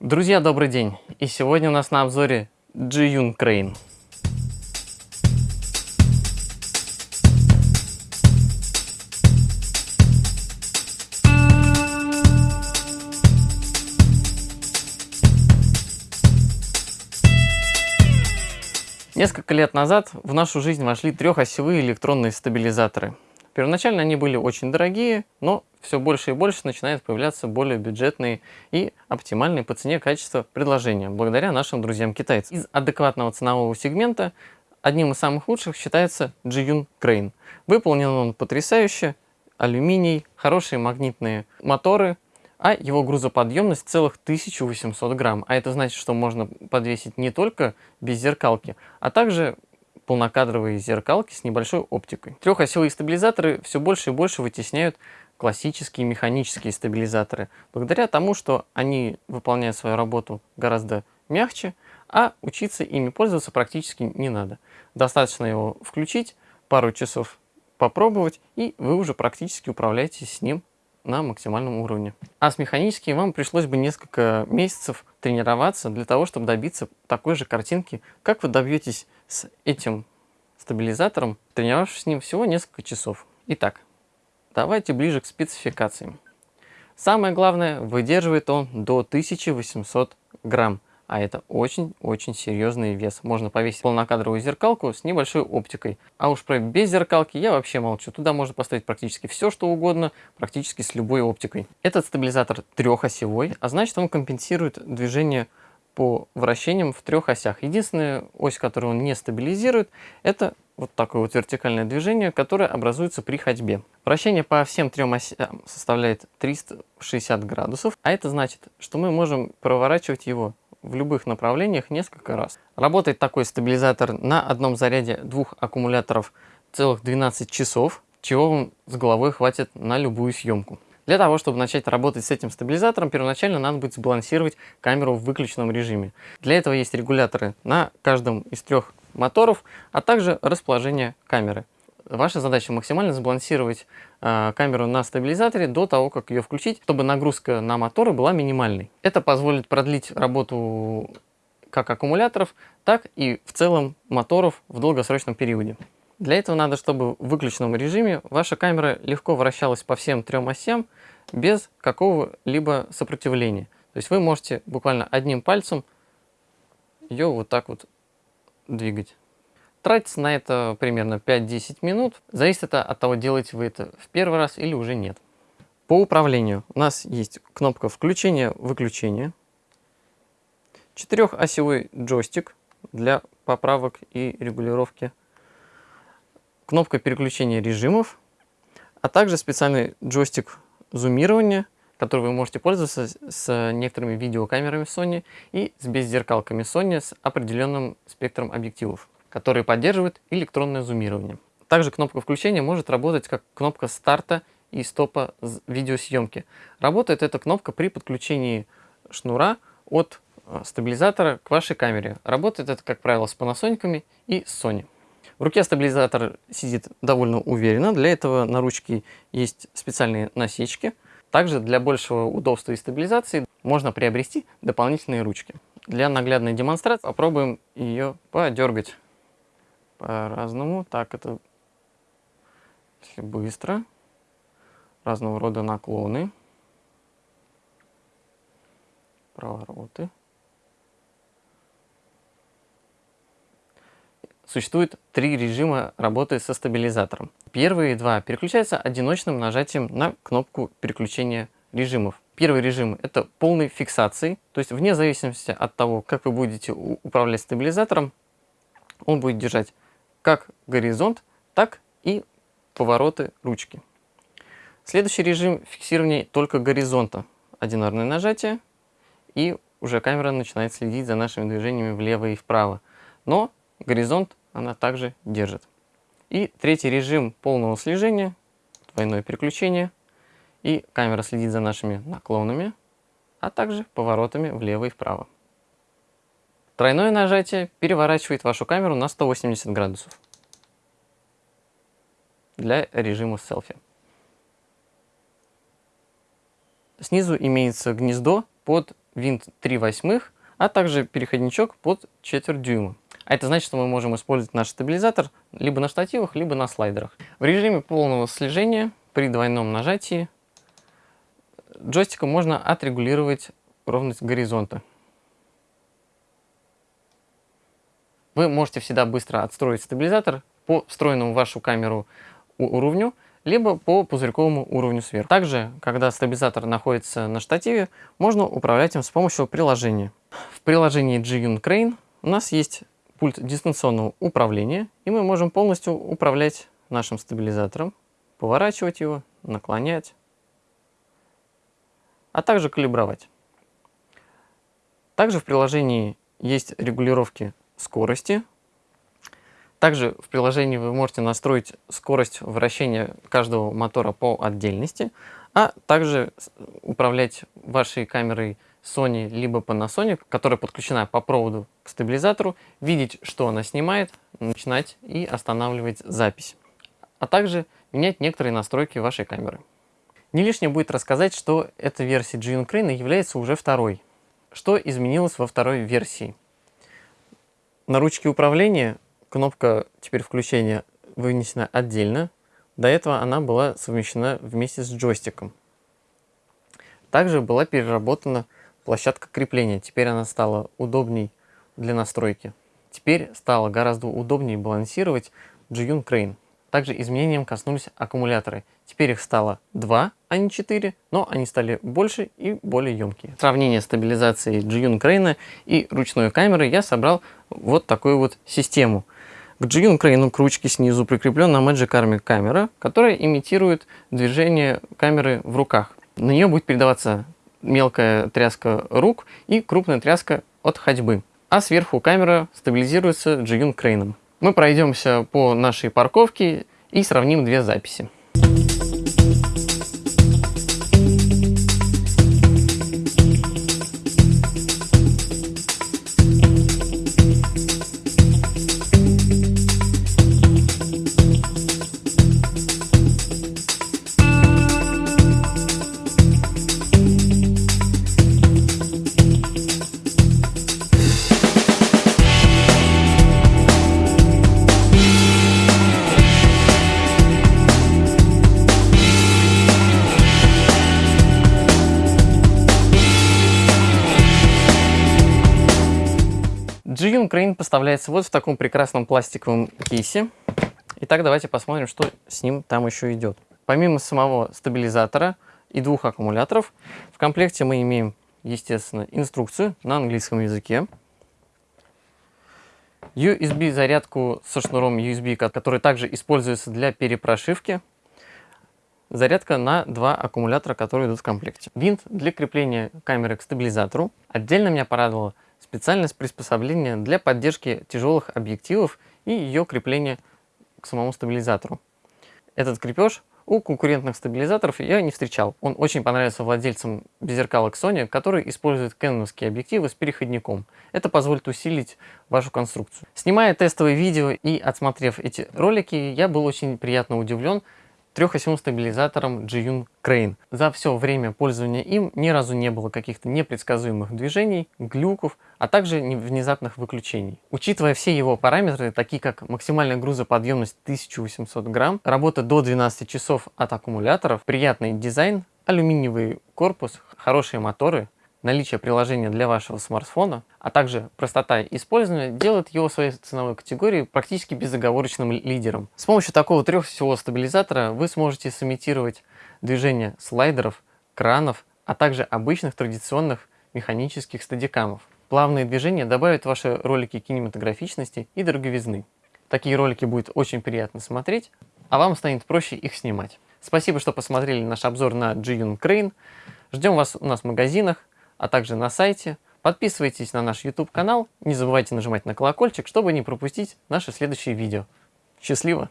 Друзья, добрый день! И сегодня у нас на обзоре Jiyun Crane. Несколько лет назад в нашу жизнь вошли трехосевые электронные стабилизаторы. Первоначально они были очень дорогие, но все больше и больше начинают появляться более бюджетные и оптимальные по цене качества предложения, благодаря нашим друзьям-китайцам. Из адекватного ценового сегмента одним из самых лучших считается Jiyun Crane. Выполнен он потрясающе, алюминий, хорошие магнитные моторы, а его грузоподъемность целых 1800 грамм. А это значит, что можно подвесить не только без зеркалки, а также полнокадровые зеркалки с небольшой оптикой. Трехосевые стабилизаторы все больше и больше вытесняют классические механические стабилизаторы, благодаря тому, что они выполняют свою работу гораздо мягче, а учиться ими пользоваться практически не надо. Достаточно его включить, пару часов попробовать, и вы уже практически управляетесь с ним на максимальном уровне. А с механическим вам пришлось бы несколько месяцев тренироваться для того, чтобы добиться такой же картинки, как вы добьетесь с этим стабилизатором, тренировавшись с ним всего несколько часов. Итак, Давайте ближе к спецификациям. Самое главное, выдерживает он до 1800 грамм, а это очень-очень серьезный вес. Можно повесить полнокадровую зеркалку с небольшой оптикой. А уж про без зеркалки я вообще молчу. Туда можно поставить практически все, что угодно, практически с любой оптикой. Этот стабилизатор трехосевой, а значит он компенсирует движение по вращениям в трех осях. Единственная ось, которую он не стабилизирует, это вот такое вот вертикальное движение, которое образуется при ходьбе. Вращение по всем трем осям составляет 360 градусов, а это значит, что мы можем проворачивать его в любых направлениях несколько раз. Работает такой стабилизатор на одном заряде двух аккумуляторов целых 12 часов, чего вам с головой хватит на любую съемку. Для того, чтобы начать работать с этим стабилизатором, первоначально надо будет сбалансировать камеру в выключенном режиме. Для этого есть регуляторы на каждом из трех моторов, а также расположение камеры. Ваша задача максимально сбалансировать э, камеру на стабилизаторе до того, как ее включить, чтобы нагрузка на моторы была минимальной. Это позволит продлить работу как аккумуляторов, так и в целом моторов в долгосрочном периоде. Для этого надо, чтобы в выключенном режиме ваша камера легко вращалась по всем трем осям без какого-либо сопротивления. То есть вы можете буквально одним пальцем ее вот так вот двигать. Тратится на это примерно 5-10 минут. Зависит это от того, делаете вы это в первый раз или уже нет. По управлению у нас есть кнопка включения-выключения, четырехосевой джойстик для поправок и регулировки, кнопка переключения режимов, а также специальный джойстик зумирования, который вы можете пользоваться с некоторыми видеокамерами Sony и с беззеркалками Sony с определенным спектром объективов которые поддерживают электронное зумирование. Также кнопка включения может работать как кнопка старта и стопа видеосъемки. Работает эта кнопка при подключении шнура от э, стабилизатора к вашей камере. Работает это, как правило, с Panasonic и Sony. В руке стабилизатор сидит довольно уверенно. Для этого на ручке есть специальные насечки. Также для большего удобства и стабилизации можно приобрести дополнительные ручки. Для наглядной демонстрации попробуем ее подергать по-разному. Так, это если быстро. Разного рода наклоны. Провороты. Существует три режима работы со стабилизатором. Первые два переключаются одиночным нажатием на кнопку переключения режимов. Первый режим – это полной фиксации, то есть вне зависимости от того, как вы будете управлять стабилизатором, он будет держать как горизонт, так и повороты ручки. Следующий режим фиксирования только горизонта. Одинарное нажатие, и уже камера начинает следить за нашими движениями влево и вправо. Но горизонт она также держит. И третий режим полного слежения, двойное переключение, и камера следит за нашими наклонами, а также поворотами влево и вправо. Тройное нажатие переворачивает вашу камеру на 180 градусов для режима селфи. Снизу имеется гнездо под винт 3 восьмых, а также переходничок под четверть дюйма. А это значит, что мы можем использовать наш стабилизатор либо на штативах, либо на слайдерах. В режиме полного слежения при двойном нажатии джойстиком можно отрегулировать ровность горизонта. Вы можете всегда быстро отстроить стабилизатор по встроенному в вашу камеру уровню, либо по пузырьковому уровню сверху. Также, когда стабилизатор находится на штативе, можно управлять им с помощью приложения. В приложении G-Yun Crane у нас есть пульт дистанционного управления, и мы можем полностью управлять нашим стабилизатором, поворачивать его, наклонять, а также калибровать. Также в приложении есть регулировки скорости. Также в приложении вы можете настроить скорость вращения каждого мотора по отдельности, а также управлять вашей камерой Sony либо Panasonic, которая подключена по проводу к стабилизатору, видеть, что она снимает, начинать и останавливать запись, а также менять некоторые настройки вашей камеры. Не лишнее будет рассказать, что эта версия G Crane является уже второй. Что изменилось во второй версии? На ручке управления кнопка теперь включения вынесена отдельно. До этого она была совмещена вместе с джойстиком. Также была переработана площадка крепления. Теперь она стала удобней для настройки. Теперь стало гораздо удобнее балансировать Jiyun Crane. Также изменениям коснулись аккумуляторы. Теперь их стало 2, а не 4, но они стали больше и более емкие. Сравнение стабилизации Jiyun Crane и ручной камеры я собрал вот такую вот систему. К Jiyun Crane к ручке снизу прикреплена Magic Army камера, которая имитирует движение камеры в руках. На нее будет передаваться мелкая тряска рук и крупная тряска от ходьбы. А сверху камера стабилизируется Jiyun Crane. Мы пройдемся по нашей парковке и сравним две записи. G Ukraine поставляется вот в таком прекрасном пластиковом кейсе. Итак, давайте посмотрим, что с ним там еще идет. Помимо самого стабилизатора и двух аккумуляторов, в комплекте мы имеем, естественно, инструкцию на английском языке, USB-зарядку со шнуром USB, который также используется для перепрошивки, зарядка на два аккумулятора, которые идут в комплекте. Винт для крепления камеры к стабилизатору. Отдельно меня порадовало специальность приспособления для поддержки тяжелых объективов и ее крепления к самому стабилизатору. Этот крепеж у конкурентных стабилизаторов я не встречал. Он очень понравился владельцам беззеркалок Sony, которые используют кэноновские объективы с переходником. Это позволит усилить вашу конструкцию. Снимая тестовые видео и отсмотрев эти ролики, я был очень приятно удивлен трехосевым стабилизатором Jiyun Crane. За все время пользования им ни разу не было каких-то непредсказуемых движений, глюков, а также внезапных выключений. Учитывая все его параметры, такие как максимальная грузоподъемность 1800 грамм, работа до 12 часов от аккумуляторов, приятный дизайн, алюминиевый корпус, хорошие моторы, наличие приложения для вашего смартфона, а также простота использования делает его своей ценовой категории практически безоговорочным лидером. С помощью такого трехосевого стабилизатора вы сможете сымитировать движение слайдеров, кранов, а также обычных традиционных механических стадикамов. Плавные движения добавят ваши ролики кинематографичности и дороговизны. Такие ролики будет очень приятно смотреть, а вам станет проще их снимать. Спасибо, что посмотрели наш обзор на G-Yun Crane. Ждем вас у нас в магазинах а также на сайте. Подписывайтесь на наш YouTube канал, не забывайте нажимать на колокольчик, чтобы не пропустить наши следующие видео. Счастливо!